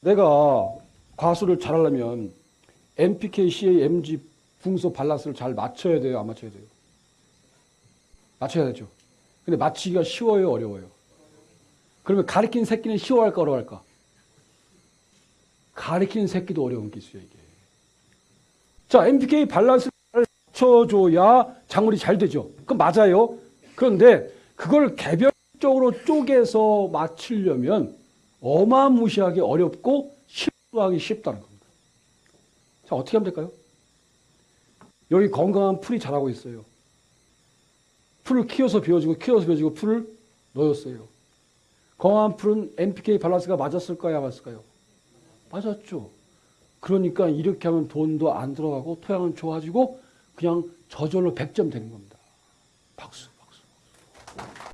내가 과수를 잘하려면 NPK, CA, MG, 붕소 밸런스를 잘 맞춰야 돼요? 안 맞춰야 돼요? 맞춰야 되죠. 근데 맞추기가 쉬워요? 어려워요? 그러면 가르친 새끼는 쉬워할까 어려워할까? 가르친 새끼도 어려운 기술이야 이게. 자, NPK 밸런스를 잘 맞춰줘야 작물이 잘 되죠. 그건 맞아요. 그런데 그걸 개별적으로 쪼개서 맞추려면 어마무시하게 어렵고 실수하기 쉽다는 겁니다. 자, 어떻게 하면 될까요? 여기 건강한 풀이 자라고 있어요. 풀을 키워서 비워주고 키워서 비워주고 풀을 넣었어요. 건강한 풀은 NPK 밸런스가 맞았을까요? 안 맞았을까요? 맞았죠. 그러니까 이렇게 하면 돈도 안 들어가고 토양은 좋아지고 그냥 저절로 100점 되는 겁니다. 박수.